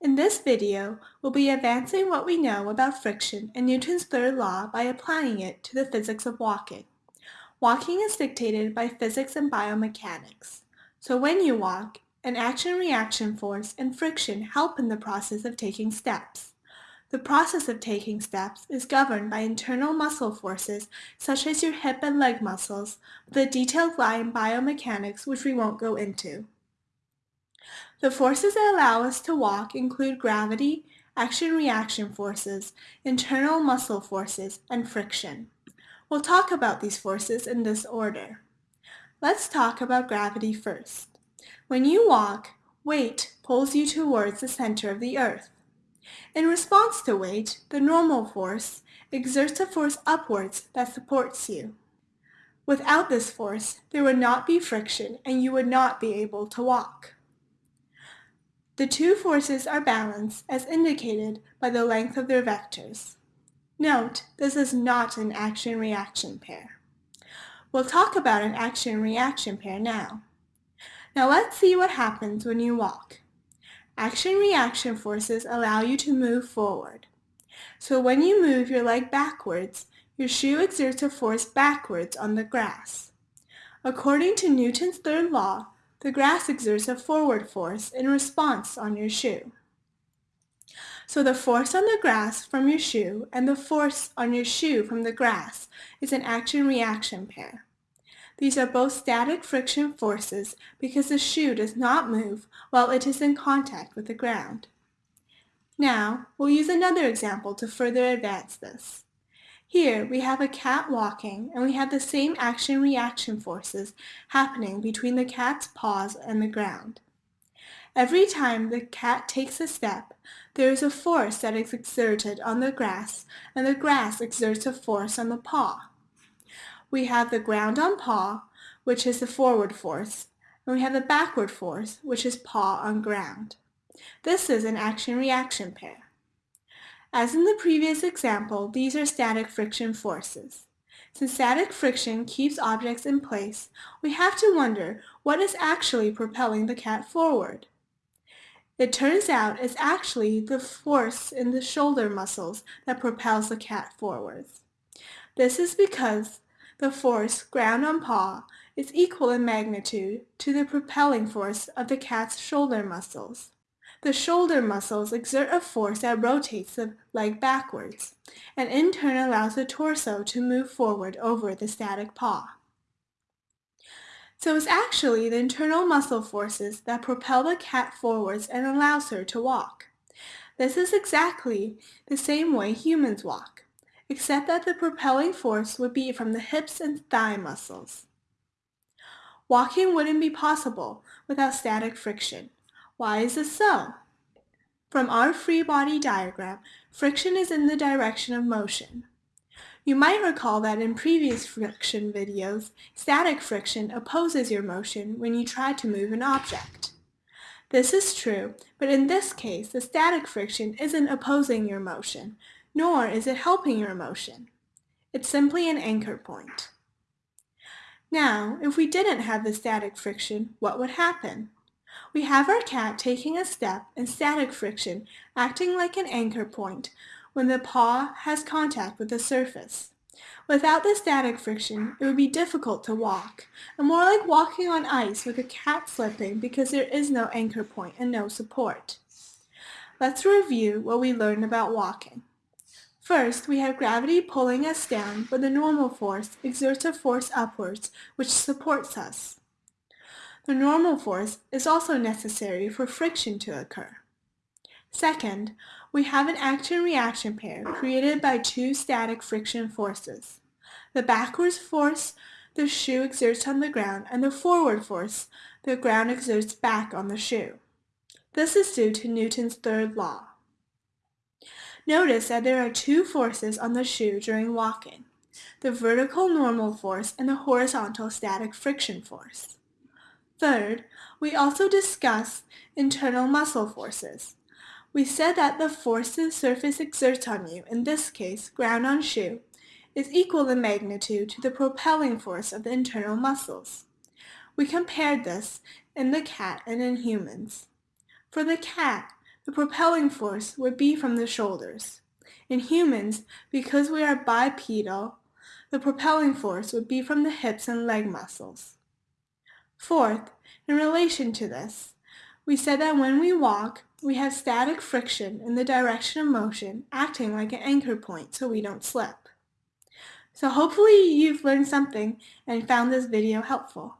In this video, we'll be advancing what we know about friction and Newton's third law by applying it to the physics of walking. Walking is dictated by physics and biomechanics. So when you walk, an action-reaction force and friction help in the process of taking steps. The process of taking steps is governed by internal muscle forces such as your hip and leg muscles, the a detailed lie in biomechanics which we won't go into. The forces that allow us to walk include gravity, action-reaction forces, internal muscle forces, and friction. We'll talk about these forces in this order. Let's talk about gravity first. When you walk, weight pulls you towards the center of the earth. In response to weight, the normal force exerts a force upwards that supports you. Without this force, there would not be friction and you would not be able to walk. The two forces are balanced as indicated by the length of their vectors. Note, this is not an action-reaction pair. We'll talk about an action-reaction pair now. Now let's see what happens when you walk. Action-reaction forces allow you to move forward. So when you move your leg backwards, your shoe exerts a force backwards on the grass. According to Newton's third law, the grass exerts a forward force in response on your shoe. So the force on the grass from your shoe and the force on your shoe from the grass is an action-reaction pair. These are both static friction forces because the shoe does not move while it is in contact with the ground. Now, we'll use another example to further advance this. Here we have a cat walking and we have the same action-reaction forces happening between the cat's paws and the ground. Every time the cat takes a step, there is a force that is exerted on the grass and the grass exerts a force on the paw. We have the ground on paw, which is the forward force, and we have the backward force, which is paw on ground. This is an action-reaction pair. As in the previous example, these are static friction forces. Since static friction keeps objects in place, we have to wonder what is actually propelling the cat forward. It turns out it's actually the force in the shoulder muscles that propels the cat forwards. This is because the force, ground on paw, is equal in magnitude to the propelling force of the cat's shoulder muscles. The shoulder muscles exert a force that rotates the leg backwards, and in turn allows the torso to move forward over the static paw. So it's actually the internal muscle forces that propel the cat forwards and allows her to walk. This is exactly the same way humans walk, except that the propelling force would be from the hips and thigh muscles. Walking wouldn't be possible without static friction. Why is this so? From our free body diagram, friction is in the direction of motion. You might recall that in previous friction videos, static friction opposes your motion when you try to move an object. This is true, but in this case, the static friction isn't opposing your motion, nor is it helping your motion. It's simply an anchor point. Now, if we didn't have the static friction, what would happen? We have our cat taking a step and static friction acting like an anchor point when the paw has contact with the surface. Without the static friction, it would be difficult to walk, and more like walking on ice with a cat slipping because there is no anchor point and no support. Let's review what we learned about walking. First, we have gravity pulling us down, but the normal force exerts a force upwards, which supports us. The normal force is also necessary for friction to occur. Second, we have an action-reaction pair created by two static friction forces. The backwards force the shoe exerts on the ground and the forward force the ground exerts back on the shoe. This is due to Newton's third law. Notice that there are two forces on the shoe during walking, the vertical normal force and the horizontal static friction force. Third, we also discussed internal muscle forces. We said that the force the surface exerts on you, in this case ground on shoe, is equal in magnitude to the propelling force of the internal muscles. We compared this in the cat and in humans. For the cat, the propelling force would be from the shoulders. In humans, because we are bipedal, the propelling force would be from the hips and leg muscles. Fourth, in relation to this, we said that when we walk, we have static friction in the direction of motion acting like an anchor point so we don't slip. So hopefully you've learned something and found this video helpful.